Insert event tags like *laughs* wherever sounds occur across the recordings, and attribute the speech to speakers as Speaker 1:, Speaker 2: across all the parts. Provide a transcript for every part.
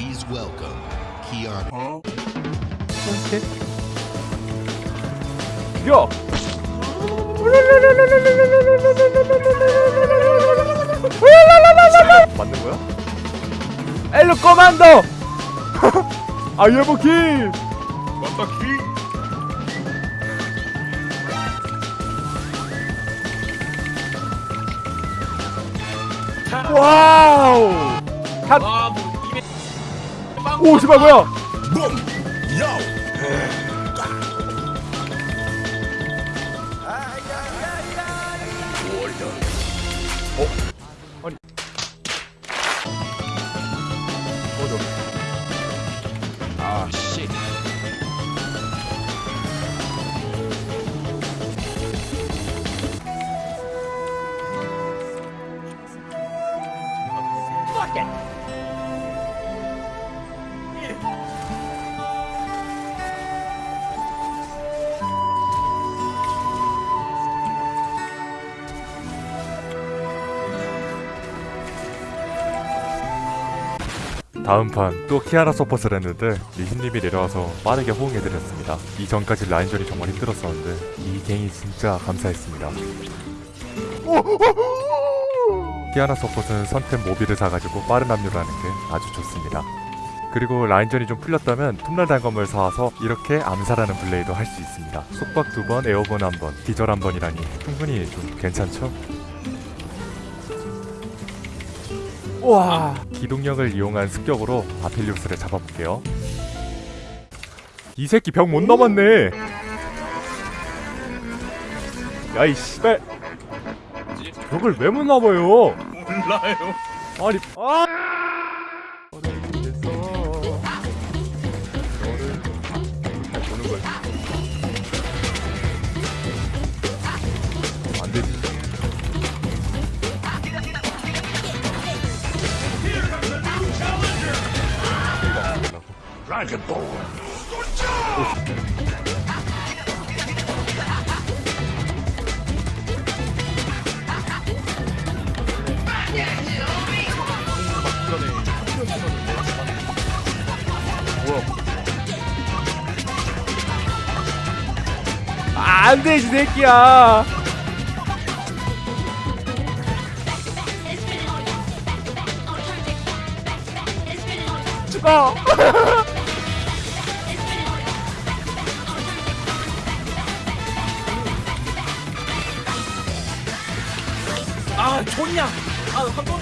Speaker 1: Please welcome Keanu.
Speaker 2: 야! 맞는 거야? 엘로 코만도! 아이에버키!
Speaker 3: 완다키
Speaker 2: 와우! 갓! 오, 씨발 뭐야?
Speaker 1: Boom! Yo!
Speaker 2: 어저
Speaker 3: 아 씨.
Speaker 2: 다음 판 또 키아나 support를 했는데 리신님이 내려와서 빠르게 호응해드렸습니다. 이전까지 라인전이 정말 힘들었었는데 이 갱이 진짜 감사했습니다. 키아나 support는 선템 모비를 사가지고 빠른 합류를 하는 게 아주 좋습니다. 그리고 라인전이 좀 풀렸다면 톱날 단검을 사와서 이렇게 암살하는 플레이도 할 수 있습니다. 속박 두 번, airborne 한 번, 기절 한 번이라니 충분히 좀 괜찮죠? 와. 기동력을 이용한 습격으로 아필리우스를 잡아볼게요. 이 새끼 벽 못 넘었네. 야이 씨발. 벽을 왜 못 넘어요?
Speaker 3: 몰라요.
Speaker 2: 아니 아 아, 안 되지 새끼야. 죽어 *laughs*
Speaker 3: 아 좋냐? 아한 번.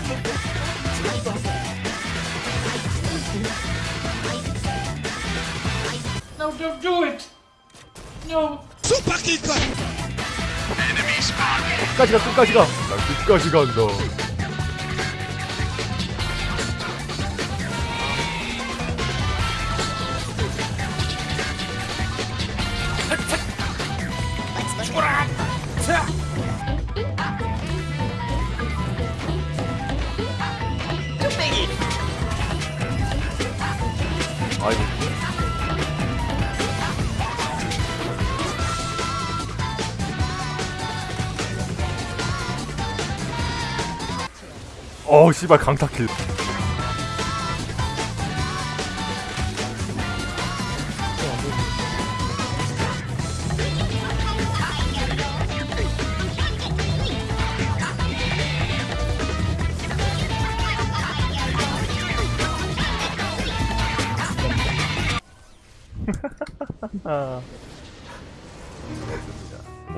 Speaker 3: No, don't do it. No.
Speaker 2: 끝까지 가 끝까지 가 나 끝까지 간다 아이고 어 씨발 강타킬 *laughs*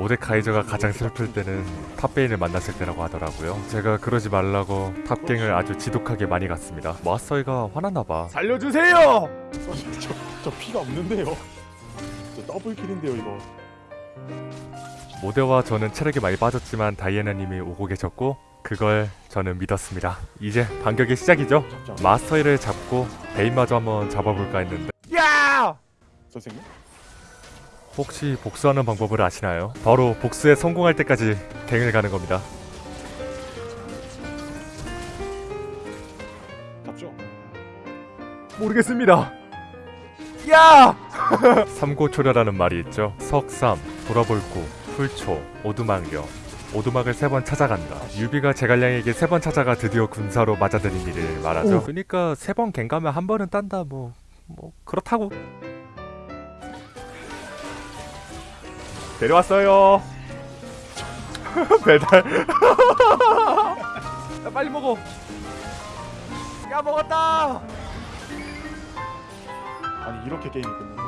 Speaker 2: 모데카이저가 가장 슬플 때는 탑베인을 만났을 때라고 하더라고요. 제가 그러지 말라고 탑갱을 아주 지독하게 많이 갔습니다. 마스터이가 화났나봐. 살려주세요!
Speaker 4: 저, 저 피가 없는데요. 저 더블킬인데요 이거.
Speaker 2: 모데와 저는 체력이 많이 빠졌지만 다이애나님이 오고 계셨고 그걸 저는 믿었습니다. 이제 반격의 시작이죠.
Speaker 4: 잡자.
Speaker 2: 마스터이를 잡고 베인마저 한번 잡아볼까 했는데 야!
Speaker 4: 선생님?
Speaker 2: 혹시 복수하는 방법을 아시나요? 바로 복수에 성공할 때까지 댕을 가는 겁니다
Speaker 4: 답죠?
Speaker 2: 모르겠습니다 야! *laughs* 삼고초려라는 말이 있죠 석삼, 돌아볼고, 풀초, 오두막령 오두막을 세 번 찾아간다 유비가 제갈량에게 세 번 찾아가 드디어 군사로 맞아들인 일을 말하죠
Speaker 4: 오.
Speaker 2: 그러니까 세 번 갱가면 한 번은 딴다 뭐뭐 뭐 그렇다고 데려왔어요. *laughs* 배달. *laughs* 야 빨리 먹어. 야 먹었다.
Speaker 4: 아니 이렇게 게임이 끝나